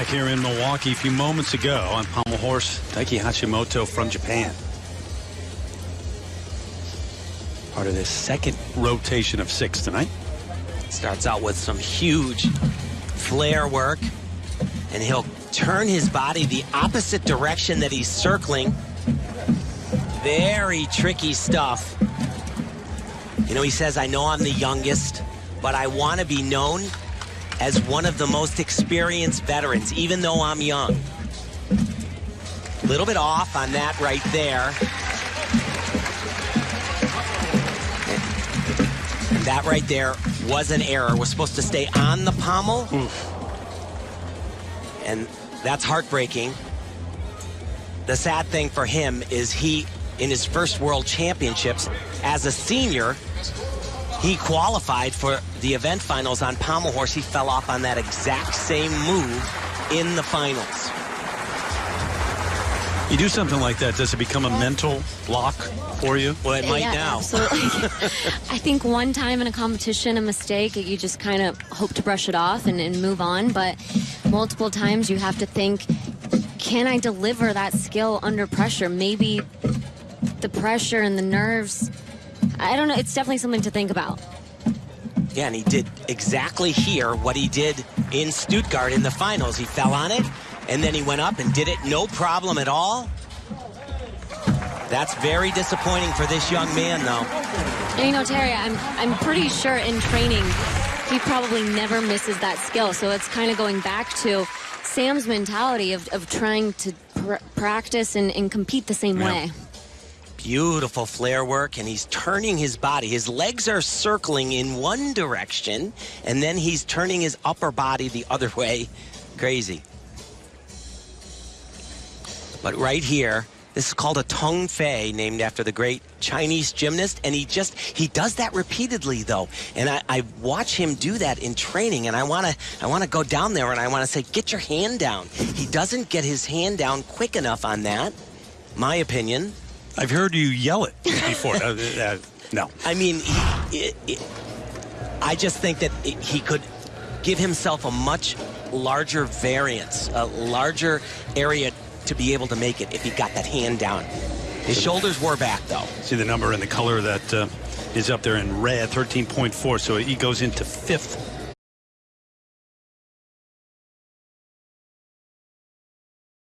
back here in Milwaukee a few moments ago on pommel horse Taiki Hashimoto from Japan. Part of this second rotation of six tonight. Starts out with some huge flare work, and he'll turn his body the opposite direction that he's circling. Very tricky stuff. You know, he says, I know I'm the youngest, but I want to be known as one of the most experienced veterans, even though I'm young. A little bit off on that right there. And that right there was an error. Was supposed to stay on the pommel. Oof. And that's heartbreaking. The sad thing for him is he, in his first world championships as a senior, he qualified for the event finals on pommel horse. He fell off on that exact same move in the finals. You do something like that, does it become a mental block for you? Well, it might yeah, now. Absolutely. I think one time in a competition, a mistake, you just kind of hope to brush it off and, and move on. But multiple times, you have to think, can I deliver that skill under pressure? Maybe the pressure and the nerves. I don't know. It's definitely something to think about. Yeah, and he did exactly here what he did in Stuttgart in the finals. He fell on it, and then he went up and did it no problem at all. That's very disappointing for this young man, though. And you know, Terry, I'm I'm pretty sure in training he probably never misses that skill. So it's kind of going back to Sam's mentality of, of trying to pr practice and, and compete the same Yeah. way. Beautiful flare work, and he's turning his body. His legs are circling in one direction, and then he's turning his upper body the other way. Crazy. But right here, this is called a Tong Fei, named after the great Chinese gymnast. And he just, he does that repeatedly, though. And I, I watch him do that in training, and I want to I wanna go down there and I want to say, get your hand down. He doesn't get his hand down quick enough on that, my opinion. I've heard you yell it before. uh, uh, no. I mean, he, it, it, I just think that it, he could give himself a much larger variance, a larger area to be able to make it if he got that hand down. His shoulders were back, though. See the number and the color that uh, is up there in red, 13.4. So he goes into fifth